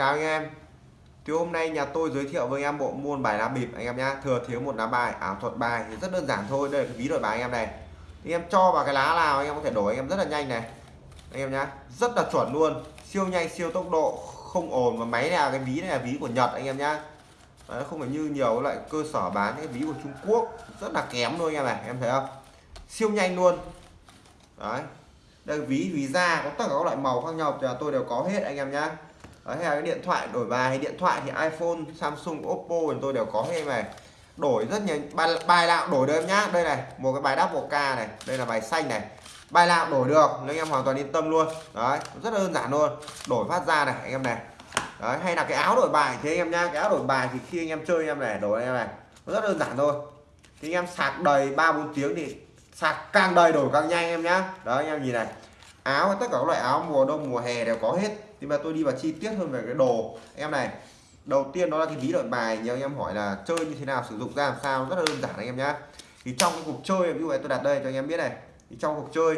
Chào anh em. Thì hôm nay nhà tôi giới thiệu với anh em bộ môn bài lá bịp anh em nhá. Thừa thiếu một lá bài ảo thuật bài thì rất đơn giản thôi. Đây là cái ví đổi bài anh em này. Thì em cho vào cái lá nào anh em có thể đổi anh em rất là nhanh này. Anh em nhá Rất là chuẩn luôn. Siêu nhanh siêu tốc độ Không ồn và máy này là cái ví này là ví của Nhật anh em nhá. Đấy, không phải như nhiều loại cơ sở bán cái ví của Trung Quốc. Rất là kém luôn anh em này em thấy không? Siêu nhanh luôn. Đấy. Đây ví ví da có tất cả các loại màu khác nhau. Thì tôi đều có hết anh em nhá đấy, hay là cái điện thoại đổi bài hay điện thoại thì iPhone Samsung Oppo thì tôi đều có hết em này. Đổi rất nhiều bài, bài nào đổi được em nhá. Đây này một cái bài đắp một k này đây là bài xanh này. Bài nào đổi được nên anh em hoàn toàn yên tâm luôn. Đấy rất là đơn giản luôn. Đổi phát ra này anh em này. Đấy hay là cái áo đổi bài thế anh em nhá. Cái áo đổi bài thì khi anh em chơi anh em này đổi anh em này. Rất đơn giản thôi. Thì anh em sạc đầy ba bốn tiếng thì sạc càng đầy đổi càng nhanh em nhá. Đó anh em nhìn này. Áo tất cả các loại áo mùa đông mùa hè đều có hết thì mà tôi đi vào chi tiết hơn về cái đồ em này. Đầu tiên đó là cái ví đổi bài nhiều anh em hỏi là chơi như thế nào, sử dụng ra làm sao, rất là đơn giản anh em nhá. Thì trong cái cuộc chơi, ví dụ tôi đặt đây cho anh em biết này. Thì trong cuộc chơi,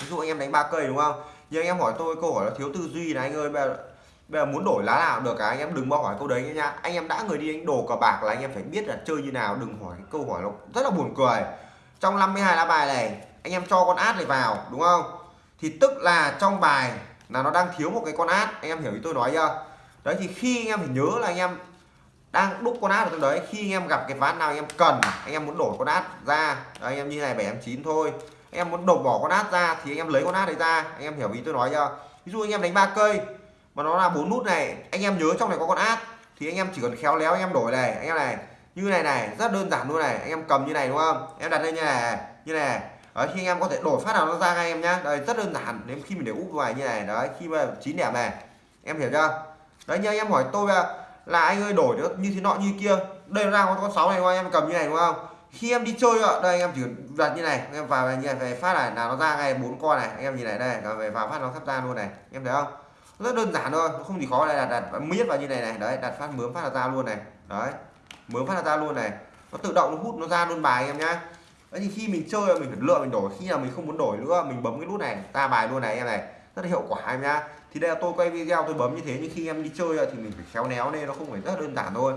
ví dụ anh em đánh ba cây đúng không? Nhưng anh em hỏi tôi câu hỏi là thiếu tư duy là anh ơi, bây giờ bây giờ muốn đổi lá nào được cả, anh em đừng bao hỏi câu đấy nhá anh em đã người đi đánh đồ cờ bạc là anh em phải biết là chơi như nào, đừng hỏi, câu hỏi nó rất là buồn cười. Trong 52 lá bài này, anh em cho con át này vào, đúng không? Thì tức là trong bài là nó đang thiếu một cái con át anh em hiểu ý tôi nói chưa đấy thì khi anh em phải nhớ là anh em đang đúc con át ở trong đấy khi anh em gặp cái ván nào anh em cần anh em muốn đổi con át ra đấy, anh em như này bảy em chín thôi anh em muốn đổ bỏ con át ra thì anh em lấy con át đấy ra anh em hiểu ý tôi nói chưa ví dụ anh em đánh ba cây mà nó là bốn nút này anh em nhớ trong này có con át thì anh em chỉ cần khéo léo anh em đổi này anh em này như này này rất đơn giản luôn này anh em cầm như này đúng không em đặt lên như này như này đấy, khi anh em có thể đổi phát nào nó ra ngay em nhá. Đây rất đơn giản đến khi mình để úp ngoài như này đấy khi mà chín đẹp này. Em hiểu chưa? Đấy như anh em hỏi tôi là anh ơi đổi được như thế nọ như kia đây nó ra con con sáu này anh em cầm như này đúng không? Khi em đi chơi ạ đây anh em chỉ đặt như này anh em vào như này về phát này là nó ra ngay bốn con này anh em nhìn này đây về vào phát nó sắp ra luôn này em thấy không? Rất đơn giản thôi không gì khó đây là đặt miết vào như này này đấy đặt phát mướm phát là ra luôn này đấy mướm phát là ra luôn này. Nó tự động nó hút nó ra luôn bài em nhá đấy thì khi mình chơi mình phải lựa, mình đổi. Khi nào mình không muốn đổi nữa, mình bấm cái nút này, ta bài luôn này, em này. Rất là hiệu quả em nhá. Thì đây là tôi quay video, tôi bấm như thế, nhưng khi em đi chơi thì mình phải khéo léo nên nó không phải rất đơn giản thôi.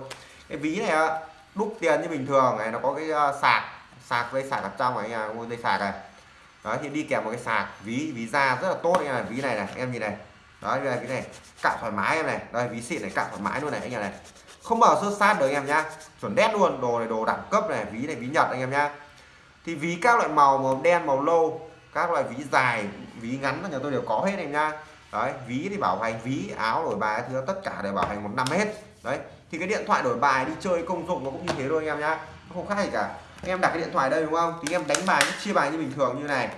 Cái ví này đúc tiền như bình thường này, nó có cái ờ, sạc. Sạc dây sạc ở trong này à, anh dây sạc này. Đó thì đi kèm một cái sạc. Ví ví da rất là tốt anh này, ví này này, em nhìn này. Đó đây cái này cạo thoải mái em này. Đây, ví xịn này cạo thoải mái luôn này anh em này. Không bao sơ sát được anh em nhá. Chuẩn đét luôn, đồ này đồ đẳng cấp này, ví này, ví nhật anh em nhá thì ví các loại màu màu đen, màu lâu các loại ví dài, ví ngắn nhà tôi đều có hết em nha. Đấy, ví thì bảo hành, ví, áo, đổi bài thứ, tất cả đều bảo hành một năm hết. Đấy, thì cái điện thoại đổi bài đi chơi công dụng nó cũng như thế thôi anh em nhá. Nó không khác gì cả. Anh em đặt cái điện thoại đây đúng không? Thì anh em đánh bài, chia bài như bình thường như này.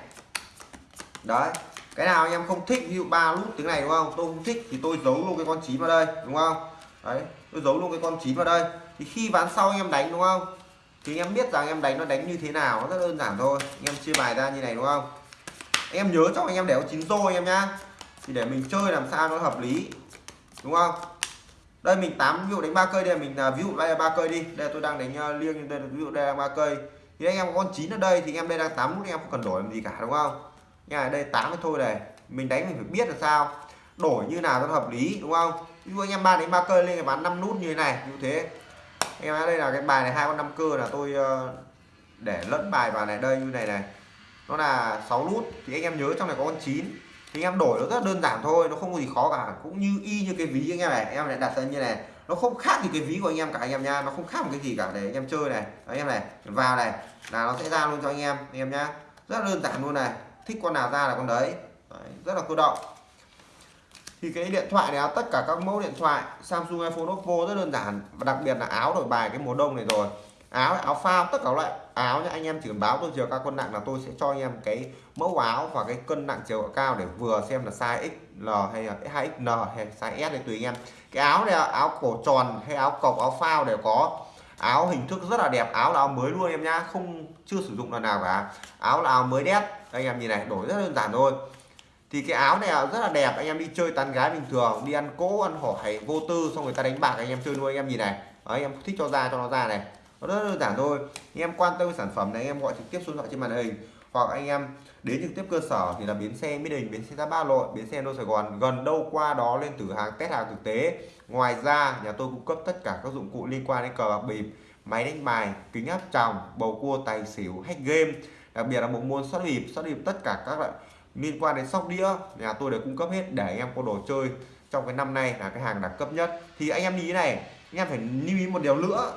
Đấy, cái nào anh em không thích, ví dụ ba nút tiếng này đúng không? Tôi không thích thì tôi giấu luôn cái con chín vào đây, đúng không? Đấy, tôi giấu luôn cái con chín vào đây. Thì khi ván sau anh em đánh đúng không? Thì em biết rằng em đánh nó đánh như thế nào, nó rất đơn giản thôi. Em chia bài ra như này, đúng không? Em nhớ cho anh em để có chín rô em nhá. Thì để mình chơi làm sao nó hợp lý, đúng không? Đây, mình tám ví dụ đánh ba cây đây, mình à, ví dụ đây là ba cây đi. Đây tôi đang đánh à, liêng, đây ví dụ đây là ba cây. Thì anh em có con chín ở đây thì em đây đang tám nút, em không cần đổi làm gì cả, đúng không? Nha, đây tám cái thôi này. Mình đánh mình phải biết là sao. Đổi như nào cho hợp lý, đúng không? Ví dụ anh em ba đánh ba cây lên bán năm nút như thế này, như thế anh em đây là cái bài này hai con năm cơ là tôi ờ, để lẫn bài vào này đây như này này. Nó là 6 nút thì anh em nhớ trong này có con 9 thì anh em đổi nó rất đơn giản thôi nó không có gì khó cả. Cũng như y như cái ví anh em này anh em lại đặt ra như này. Nó không khác gì cái ví của anh em cả anh em nha nó không khác một cái gì cả để anh em chơi này. Anh em này vào này là nó sẽ ra luôn cho anh em anh em nhá. Rất đơn giản luôn này thích con nào ra là con đấy, đấy rất là cơ động thì cái điện thoại này tất cả các mẫu điện thoại, Samsung iPhone Oppo rất đơn giản. Và đặc biệt là áo đổi bài cái mùa đông này rồi. Áo áo phao, tất cả loại áo nhá. Anh em chỉ cần báo tôi chiều cao cân nặng là tôi sẽ cho anh em cái mẫu áo và cái cân nặng chiều cao để vừa xem là size XL hay là 2XL hay size S này tùy anh em. Cái áo này áo cổ tròn hay áo cộc, áo phao đều có. Áo hình thức rất là đẹp, áo là áo mới luôn em nhá. Không, chưa sử dụng lần nào cả. Áo là áo mới đét. Anh em nhìn này, đổi rất đơn giản thôi thì cái áo này rất là đẹp anh em đi chơi tán gái bình thường đi ăn cỗ ăn hỏi vô tư xong người ta đánh bạc anh em chơi nuôi anh em nhìn này. Đấy, anh em thích cho ra cho nó ra này. Nó rất đơn giản thôi. Anh em quan tâm sản phẩm này anh em gọi trực tiếp xuống thoại trên màn hình. Hoặc anh em đến trực tiếp cơ sở thì là bến xe Mỹ Đình bến xe Giáp Ba Lội bến xe Đô Sài Gòn gần đâu qua đó lên thử hàng test hàng thực tế. Ngoài ra nhà tôi cung cấp tất cả các dụng cụ liên quan đến cờ bạc bịp máy đánh bài kính áp tròng bầu cua tài xỉu hack game. Đặc biệt là bộ môn sót bịp sót bịp tất cả các loại liên quan đến sóc đĩa, nhà tôi đều cung cấp hết để anh em có đồ chơi trong cái năm nay là cái hàng đẳng cấp nhất. Thì anh em đi này, anh em phải lưu ý một điều nữa,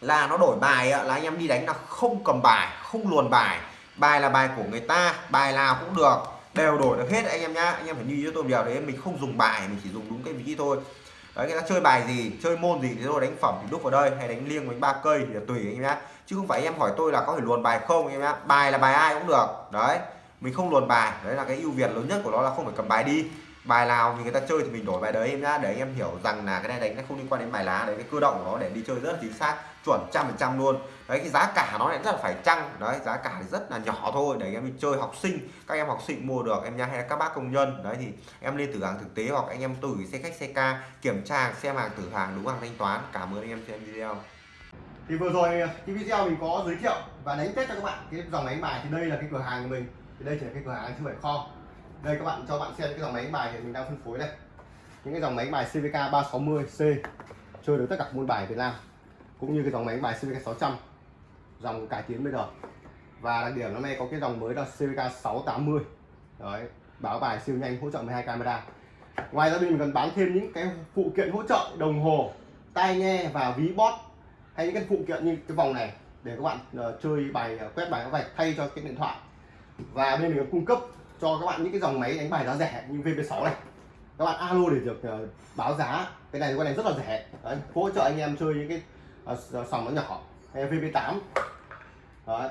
là nó đổi bài là anh em đi đánh là không cầm bài, không luồn bài. Bài là bài của người ta, bài nào cũng được, đều đổi được hết anh em nhá. Anh em phải lưu ý cho tôi điều đấy, mình không dùng bài, mình chỉ dùng đúng cái vị thôi. Đấy, người ta chơi bài gì, chơi môn gì thì tôi đánh phẩm thì đúc vào đây, hay đánh liêng với ba cây thì tùy anh em nhá. Chứ không phải anh em hỏi tôi là có thể luồn bài không anh em nhá. Bài là bài ai cũng được, đấy mình không luồn bài. Đấy là cái ưu việt lớn nhất của nó là không phải cầm bài đi. Bài nào thì người ta chơi thì mình đổi bài đấy em nhá, để anh em hiểu rằng là cái này đánh nó không liên quan đến bài lá đấy, cái cơ động của nó để đi chơi rất là chính xác, chuẩn trăm phần trăm luôn. Đấy, cái giá cả nó lại rất là phải chăng. Đấy, giá cả thì rất là nhỏ thôi, để anh em đi chơi học sinh, các em học sinh mua được em nhá, hay là các bác công nhân. Đấy thì em lên thử hàng thực tế hoặc anh em tôi gửi xe khách, xe ca kiểm tra, xem hàng, thử hàng, đúng hàng thanh toán. Cảm ơn anh em xem video. Thì vừa rồi, cái video mình có giới thiệu và đánh test cho các bạn cái dòng đánh bài. Thì đây là cái cửa hàng của mình thì đây chỉ là cái cửa hàng chứ không phải kho. Đây các bạn cho bạn xem cái dòng máy bài hiện mình đang phân phối đây. Những cái dòng máy bài CVK 360C chơi được tất cả môn bài Việt Nam cũng như cái dòng máy bài CVK 600 dòng cải tiến bây giờ. Và đặc điểm năm nay có cái dòng mới là CVK 680 đấy báo bài siêu nhanh hỗ trợ 12 camera. Ngoài ra mình còn bán thêm những cái phụ kiện hỗ trợ đồng hồ tai nghe và ví bot hay những cái phụ kiện như cái vòng này để các bạn uh, chơi bài uh, quét bài vạch thay cho cái điện thoại và bên mình cung cấp cho các bạn những cái dòng máy đánh bài giá rẻ như VP6 này. Các bạn alo để được uh, báo giá. Cái này con này rất là rẻ. Đấy, hỗ trợ anh em chơi những cái uh, sòng nó nhỏ hay VP8 Đấy.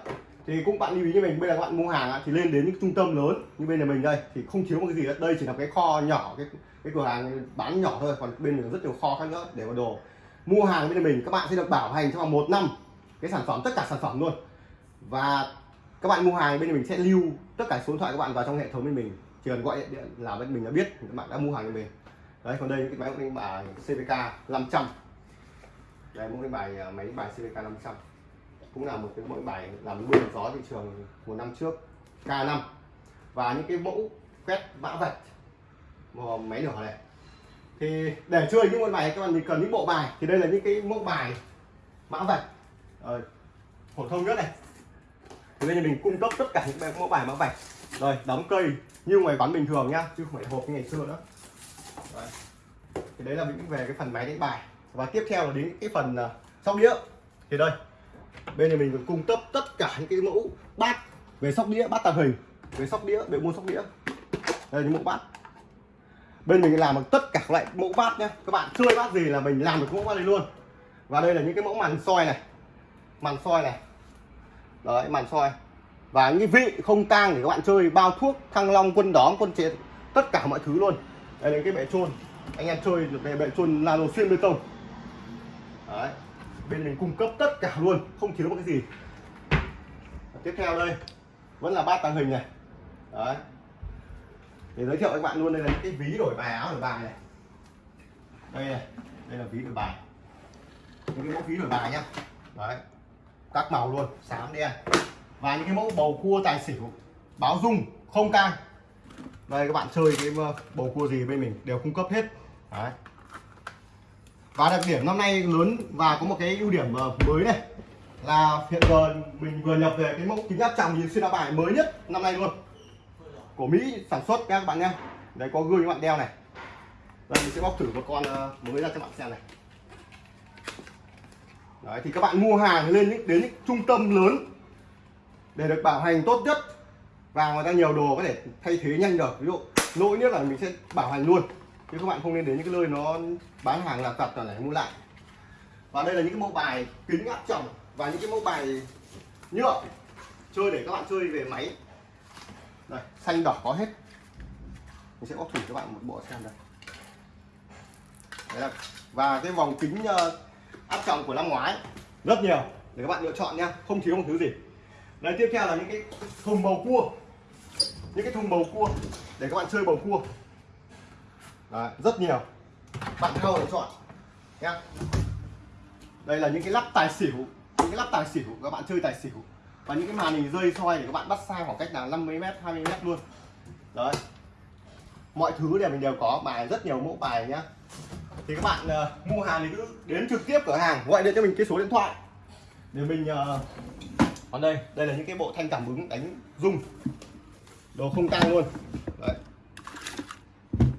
thì cũng bạn lưu ý như mình bây giờ các bạn mua hàng thì lên đến những trung tâm lớn như bên nhà mình đây thì không thiếu một cái gì hết. Đây chỉ là cái kho nhỏ cái cái cửa hàng bán nhỏ thôi còn bên mình rất nhiều kho khác nữa để mà đồ. Mua hàng bên nhà mình các bạn sẽ được bảo hành trong vòng một năm cái sản phẩm tất cả sản phẩm luôn. Và các bạn mua hàng bên mình sẽ lưu tất cả số điện thoại các bạn vào trong hệ thống bên mình. Chỉ cần gọi điện là bên mình đã biết các bạn đã mua hàng bên mình. Đấy còn đây cái à, máy đánh bài CVK 500 đây mẫu đánh bài máy đánh bài CVK 500 cũng là một cái mẫu bài làm mưa gió thị trường một năm trước K5 và những cái mẫu quét mã vạch máy nhỏ này. Thì để chơi những môn bài các bạn cần những bộ bài. Thì đây là những cái mẫu bài mã vạch ờ, phổ thông nhất này thì bây giờ mình cung cấp tất cả những mẫu bài mã vạch rồi đóng cây như ngoài quán bình thường nhá chứ không phải hộp như ngày xưa nữa. Đấy. thì đấy là những về cái phần máy đánh bài. Và tiếp theo là đến cái phần uh, sóc đĩa. Thì đây bên này mình còn cung cấp tất cả những cái mẫu bát về sóc đĩa bát tàng hình. Về sóc đĩa để mua sóc đĩa. Đây là những mẫu bát. Bên mình làm được tất cả các loại mẫu bát nhé các bạn chơi bát gì là mình làm được mẫu bát này luôn. Và đây là những cái mẫu màn soi này. Màn soi này đấy màn soi và những vị không tang để các bạn chơi, bao thuốc, thăng long, quân đóm, quân chế, tất cả mọi thứ luôn. Đây là cái bệ trôn. Anh em chơi được cái bệ trôn nano xuyên bê tông. Đấy, bên mình cung cấp tất cả luôn, không thiếu một cái gì. Và tiếp theo đây, vẫn là bát tàng hình này. Đấy. Để giới thiệu với các bạn luôn, đây là những cái ví đổi bài áo đổi bài này. Đây này, đây là ví đổi bài. Những cái mẫu ví đổi bài nhá. Đấy các màu luôn, xám đen. Và những cái mẫu bầu cua tài xỉu, báo dung, không tang đây, các bạn chơi cái ờ, bầu cua gì bên mình đều cung cấp hết. Đấy. Và đặc điểm năm nay lớn và có một cái ưu điểm ờ, mới này là hiện giờ mình vừa nhập về cái mẫu kính áp tròng nhìn xuyên áo bài mới nhất năm nay luôn. Của Mỹ sản xuất các bạn nhé đấy có gương các bạn đeo này. Đây, mình sẽ bóc thử một con ờ, mới ra cho bạn xem này đấy thì các bạn mua hàng lên đến, đến những trung tâm lớn để được bảo hành tốt nhất. Và người ta nhiều đồ có thể thay thế nhanh được. Ví dụ lỗi nhất là mình sẽ bảo hành luôn. Chứ các bạn không nên đến những cái nơi nó bán hàng là tật là lại mua lại. Và đây là những cái mẫu bài kính áp tròng và những cái mẫu bài nhựa chơi để các bạn chơi về máy. Đây xanh đỏ có hết. Mình sẽ bóc thử các bạn một bộ xem đây. Đấy là, và cái vòng kính uh, áp tròng của năm ngoái. Rất nhiều để các bạn lựa chọn nha. Không thiếu một thứ gì. Đấy tiếp theo là những cái thùng bầu cua. Những cái thùng bầu cua để các bạn chơi bầu cua. Đấy, rất nhiều. Bạn theo lựa chọn nha. Đây là những cái lắp tài xỉu những cái lắp tài xỉu các bạn chơi tài xỉu. Và những cái màn hình rơi soi để các bạn bắt xa khoảng cách là 50 m 20 m luôn. Đấy. Mọi thứ đều mình đều có bài rất nhiều mẫu bài nhá thì các bạn uh, mua hàng thì cứ đến trực tiếp cửa hàng gọi điện cho mình cái số điện thoại. Để mình uh, còn đây đây là những cái bộ thanh cảm ứng đánh rung. Đồ không tang luôn. Đấy.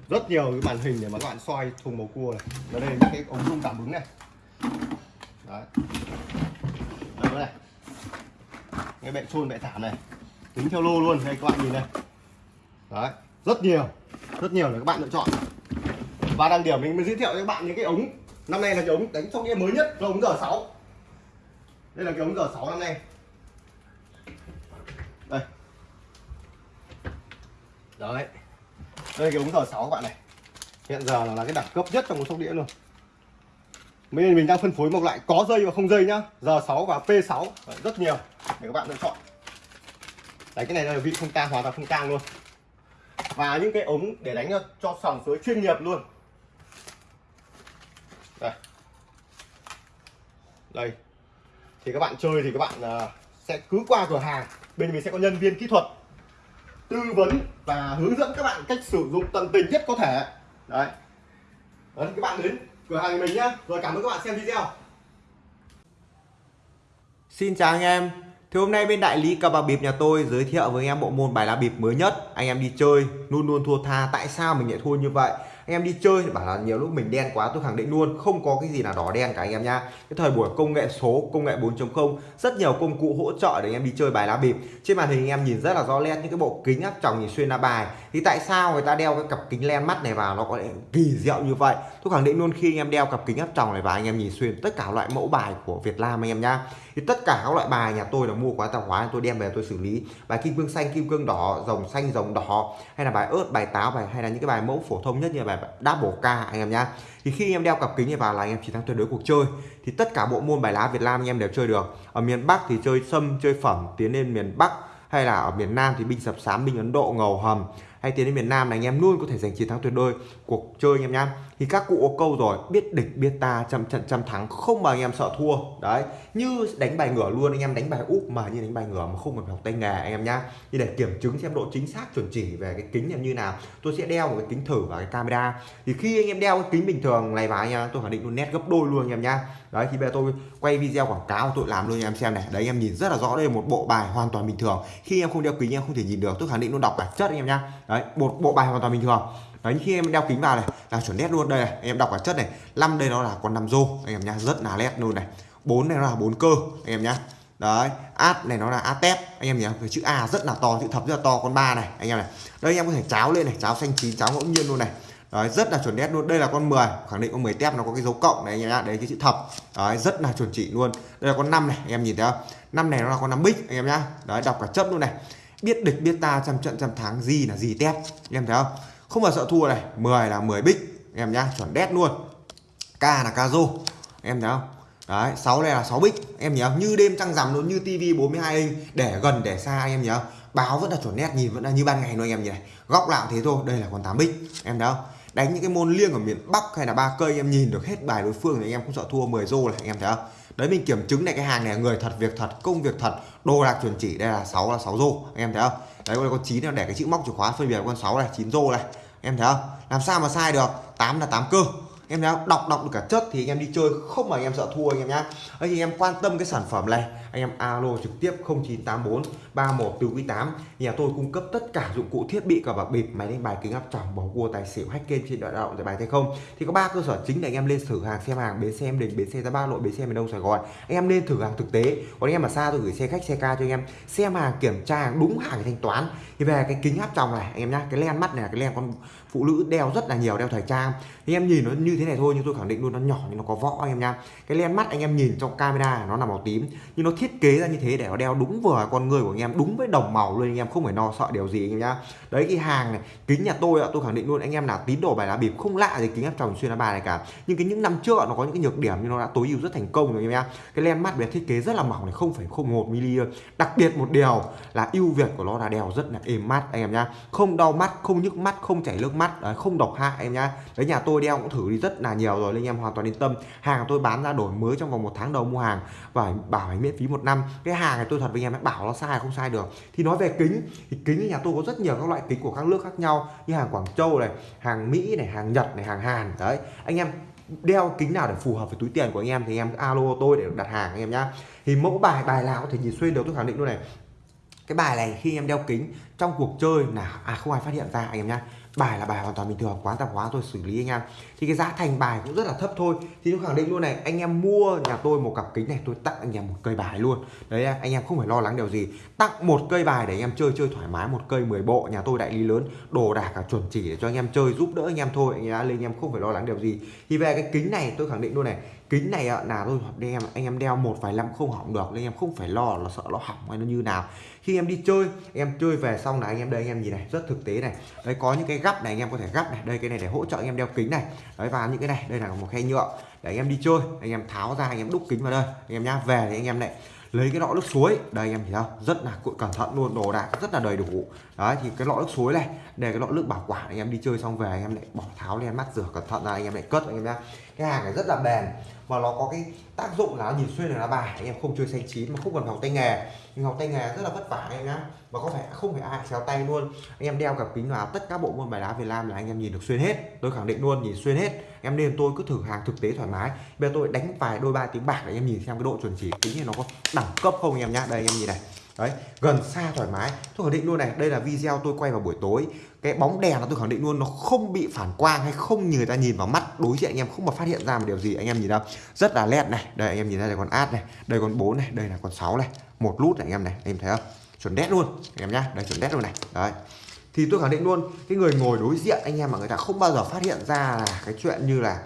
Rất nhiều cái màn hình để mà các bạn soi thùng bầu cua này. Và đây là những cái ống rung cảm ứng này. Đấy. Đây này. Cái bệ trôn bệ thảm này. Tính theo lô luôn đây các bạn nhìn này đấy. Rất nhiều rất nhiều để các bạn lựa chọn và đặc điểm mình mới giới thiệu cho các bạn những cái ống. Năm nay là cái ống đánh sóc đĩa mới nhất là ống giờ 6 đây là cái ống giờ 6 năm nay. Đây. Đấy. Đây cái ống giờ 6 các bạn này. Hiện giờ là cái đẳng cấp nhất trong một sóc đĩa luôn. Mình mình đang phân phối một loại có dây và không dây nhá. Giờ 6 và P6 rất nhiều để các bạn lựa chọn. Đấy, cái này là vị không tang, hoàn toàn không tang luôn. Và những cái ống để đánh cho sòng suối chuyên nghiệp luôn đây. Đây. Thì các bạn chơi thì các bạn à, sẽ cứ qua cửa hàng. Bên mình sẽ có nhân viên kỹ thuật tư vấn và hướng dẫn các bạn cách sử dụng tận tình nhất có thể. Đấy. Đấy, các bạn đến cửa hàng mình nhé. rồi cảm ơn các bạn xem video. Xin chào anh em. Thì hôm nay bên đại lý cờ bạc bịp nhà tôi giới thiệu với anh em bộ môn bài lá bịp mới nhất. Anh em đi chơi, luôn luôn thua tha. Tại sao mình lại thua như vậy? Anh em đi chơi thì bảo là nhiều lúc mình đen quá, tôi khẳng định luôn, không có cái gì là đỏ đen cả anh em nha cái thời buổi công nghệ số, công nghệ 4.0 rất nhiều công cụ hỗ trợ để anh em đi chơi bài lá bịp. Trên màn hình anh em nhìn rất là rõ nét những cái bộ kính áp tròng nhìn xuyên lá bài. Thì tại sao người ta đeo cái cặp kính len mắt này vào nó có lẽ kỳ diệu như vậy? Tôi khẳng định luôn khi anh em đeo cặp kính áp tròng này vào, anh em nhìn xuyên tất cả loại mẫu bài của Việt Nam anh em nhá thì tất cả các loại bài nhà tôi là mua quá tạp hóa, tôi đem về tôi xử lý. Bài kim cương xanh, kim cương đỏ, rồng xanh, rồng đỏ, hay là bài ớt, bài táo, bài, hay là những cái bài mẫu phổ thông nhất như bài double k anh em nhá. Thì khi em đeo cặp kính này vào là anh em chỉ thắng tuyệt đối cuộc chơi. Thì tất cả bộ môn bài lá Việt Nam anh em đều chơi được. Ở miền Bắc thì chơi sâm, chơi phẩm, tiến lên miền Bắc, hay là ở miền Nam thì binh sập sám, binh Ấn Độ, ngầu hầm hay tiến đến miền Nam này anh em luôn có thể giành chiến thắng tuyệt đối cuộc chơi anh em nhá thì các cụ có câu rồi biết địch biết ta trăm trận trăm thắng không mà anh em sợ thua đấy như đánh bài ngửa luôn anh em đánh bài úp mà như đánh bài ngửa mà không cần học tay nghề anh em nhá như để kiểm chứng xem độ chính xác chuẩn chỉ về cái kính em như nào tôi sẽ đeo một cái kính thử và cái camera thì khi anh em đeo cái kính bình thường này vào anh em tôi khẳng định luôn nét gấp đôi luôn anh em nhá đấy thì bây giờ tôi quay video quảng cáo tôi làm luôn anh em xem này đấy anh em nhìn rất là rõ đây là một bộ bài hoàn toàn bình thường khi em không đeo kính em không thể nhìn được tôi khẳng định luôn đọc bản chất anh em nhá đấy một bộ bài hoàn toàn bình thường. Đấy khi em đeo kính vào này, là chuẩn nét luôn. Đây này em đọc cả chất này, năm đây nó là con năm rô. Anh em nhá, rất là nét luôn này. Bốn này nó là bốn cơ, anh em nhá. Đấy, át này nó là át tép, anh em nhá. Cái chữ a rất là to, chữ thập rất là to, con ba này, anh em này. Đây anh em có thể cháo lên này, cháo xanh chín, cháo ngẫu nhiên luôn này. Đấy, rất là chuẩn nét luôn. Đây là con 10 khẳng định con 10 tép nó có cái dấu cộng này, anh em nhá. Đấy, cái chữ thập. Đấy, rất là chuẩn chỉ luôn. Đây là con năm này, anh em nhìn thấy không? Năm này nó là con năm bích anh em nhá. Đấy, đọc cả chất luôn này biết địch, biết ta, trăm trận, trăm thắng, gì là gì tép. Anh em thấy không? Không bao sợ thua này. 10 là 10 bích. Em nhá, chuẩn đét luôn. K là ca rô. Em thấy không? Đấy 6 này là 6 bích. Em nhớ như đêm trăng rằm luôn, như tivi 42 inch. Để gần, để xa anh em nhớ báo vẫn là chuẩn nét nhìn vẫn là như ban ngày luôn anh em nhỉ. Góc nào thế thôi, đây là con 8 bích. Em thấy không? Đánh những cái môn liêng ở miền Bắc hay là ba cây, em nhìn được hết bài đối phương thì em không sợ thua 10 rô này em thấy không? Đấy, mình kiểm chứng này cái hàng này người thật, việc thật, công việc thật, đồ đạc chuẩn chỉ, đây là 6 là 6 rô, anh em thấy không? Đấy, con 9 là để cái chữ móc chìa khóa phân biệt con 6 này 9 rô này em thấy không? Làm sao mà sai được? 8 là 8 cơ em nào đọc đọc được cả chất thì anh em đi chơi, không mà anh em sợ thua anh em nhá. Đấy, thì em quan tâm cái sản phẩm này, anh em alo trực tiếp 0984 31 từ quý 8 nhà tôi cung cấp tất cả dụng cụ thiết bị cả bạc bịp, máy đánh bài kính áp tròng bầu cua, tài xỉu, hack game trên đoạn động giải bài hay không? Thì có ba cơ sở chính để anh em lên thử hàng, xem hàng, bến xe em đình, bến xe ra ba nội, bến xe miền đông sài gòn. Anh em lên thử hàng thực tế, còn anh em mà xa tôi gửi xe khách, xe ca cho anh em. Xem hàng, kiểm tra hàng đúng hàng thanh toán. Thì về cái kính áp tròng này, anh em nhá, cái len mắt này cái len con phụ nữ đeo rất là nhiều, đeo thời trang. Thì em nhìn nó như thế này thôi, nhưng tôi khẳng định luôn, nó nhỏ nhưng nó có võ anh em nha. Cái len mắt anh em nhìn trong camera nó là màu tím. Nhưng nó thiết kế ra như thế để nó đeo đúng vừa con người của anh em, đúng với đồng màu luôn, anh em không phải lo sợ điều gì anh em nhá. Đấy, cái hàng này, kính nhà tôi ạ, tôi khẳng định luôn, anh em là tín đồ bài lá bịp không lạ gì kính áp tròng xuyên lá bài này cả. Nhưng cái những năm trước nó có những cái nhược điểm nhưng nó đã tối ưu rất thành công rồi anh em nhá. Cái len mắt về thiết kế rất là mỏng này, không phải không một mm đặc biệt một điều là ưu việt của nó là đeo rất là êm mắt anh em nhá. Không đau mắt, không nhức mắt, không chảy nước mắt đấy, không độc hại em nhá. Đấy nhà tôi đeo cũng thử đi rất là nhiều rồi nên anh em hoàn toàn yên tâm. Hàng tôi bán ra đổi mới trong vòng một tháng đầu mua hàng và bảo hành miễn phí một năm. Cái hàng này tôi thật với anh em bảo nó sai không sai được. Thì nói về kính thì kính nhà tôi có rất nhiều các loại kính của các nước khác nhau như hàng Quảng Châu này hàng Mỹ này hàng Nhật này hàng Hàn đấy. Anh em đeo kính nào để phù hợp với túi tiền của anh em thì anh em alo tôi để đặt hàng anh em nhá. Thì mẫu bài bài nào có thể nhìn xuyên được tôi khẳng định luôn này. Cái bài này khi em đeo kính trong cuộc chơi là à không ai phát hiện ra anh em nhá bài là bài hoàn toàn bình thường quán tạp hóa, tôi xử lý anh em. Thì cái giá thành bài cũng rất là thấp thôi. Thì tôi khẳng định luôn này, anh em mua nhà tôi một cặp kính này, tôi tặng anh em một cây bài luôn. Đấy, anh em không phải lo lắng điều gì. Tặng một cây bài để anh em chơi chơi thoải mái, một cây 10 bộ, nhà tôi đại lý lớn, đồ đạc cả chuẩn chỉ để cho anh em chơi, giúp đỡ anh em thôi. Anh em lên anh em không phải lo lắng điều gì. Thì về cái kính này, tôi khẳng định luôn này kính này là tôi đem anh em đeo một vài năm không hỏng được, nên em không phải lo là sợ nó hỏng hay nó như nào. Khi em đi chơi em chơi về xong là anh em đây, anh em nhìn này, rất thực tế này. Đấy, có những cái gắp này, anh em có thể gắp này. Đây, cái này để hỗ trợ anh em đeo kính này. Đấy, và những cái này, đây là một khay nhựa. Để anh em đi chơi, anh em tháo ra, anh em đúc kính vào đây. Anh em nhá, về thì anh em lại lấy cái lọ nước suối. Đây anh em thấy không? Rất là cẩn thận luôn, đồ đạc rất là đầy đủ. Đấy, thì cái lọ nước suối này để cái lọ nước bảo quản. Anh em đi chơi xong về, anh em lại bỏ tháo lên mắt rửa cẩn thận ra, anh em lại cất, anh em nhá. Cái hàng này rất là bền và nó có cái tác dụng là nhìn xuyên được lá bài, anh em không chơi xanh chín mà không cần học tay nghề. Nhưng học tay nghề rất là vất vả anh em nhá. Và có phải không phải ai khéo tay luôn. Anh em đeo cặp kính vào tất cả bộ môn bài đá Việt Nam là anh em nhìn được xuyên hết. Tôi khẳng định luôn, nhìn xuyên hết. Em nên tôi cứ thử hàng thực tế thoải mái. Bây giờ tôi đánh vài đôi ba tiếng bạc để anh em nhìn xem cái độ chuẩn chỉ kính này nó có đẳng cấp không anh em nhá. Đây, anh em nhìn này đấy, gần xa thoải mái. Tôi khẳng định luôn này, đây là video tôi quay vào buổi tối. Cái bóng đèn nó tôi khẳng định luôn, nó không bị phản quang hay không như người ta nhìn vào mắt, đối diện anh em không mà phát hiện ra một điều gì, anh em nhìn đâu. Rất là led này. Đây, anh em nhìn ra đây con át này, đây con 4 này, đây là con 6 này. Một lút này, anh em này, anh em thấy không? Chuẩn đét luôn, anh em nhá. Đây, chuẩn đét luôn này. Đấy. Thì tôi khẳng định luôn, cái người ngồi đối diện anh em mà người ta không bao giờ phát hiện ra là cái chuyện như là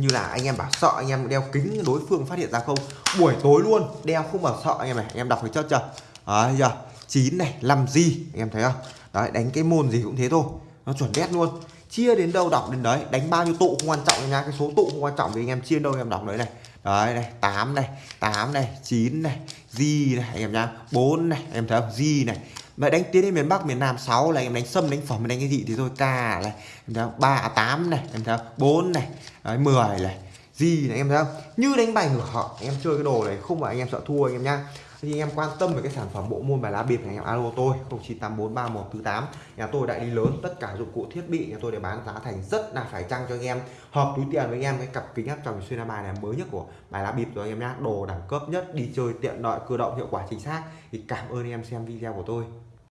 như là anh em bảo sợ anh em đeo kính, đối phương phát hiện ra không? Buổi tối luôn, đeo không bảo sợ anh em này, anh em đọc thấy chất chưa đấy giờ, chín này làm gì anh em thấy không? Đấy, đánh cái môn gì cũng thế thôi, nó chuẩn đét luôn. Chia đến đâu đọc đến đấy, đánh bao nhiêu tụ không quan trọng nha, cái số tụ không quan trọng thì anh em chia đâu anh em đọc đấy này. Đấy, này, tám này tám này, chín này gì này, anh em nhá, bốn này, em thấy không? Gì này mà đánh tiến đến miền Bắc miền Nam 6 là em đánh sâm đánh phẩm đánh cái gì thì thôi ca này em thấy không? 3 8 à, này em thấy không? 4 này đấy, 10 này gì này em thấy không? Như đánh bài ngửa em chơi cái đồ này không phải anh em sợ thua anh em nhá. Thì anh em quan tâm về cái sản phẩm bộ môn bài lá bịp này em alo tôi 09843148 nhà tôi đại lý lớn tất cả dụng cụ thiết bị nhà tôi để bán giá thành rất là phải chăng cho anh em. Hợp túi tiền với anh em cái cặp kính áp tròng xuyên bài này mới nhất của bài lá bịp rồi anh em nhá. Đồ đẳng cấp nhất đi chơi tiện lợi cơ động hiệu quả chính xác. Thì cảm ơn anh em xem video của tôi.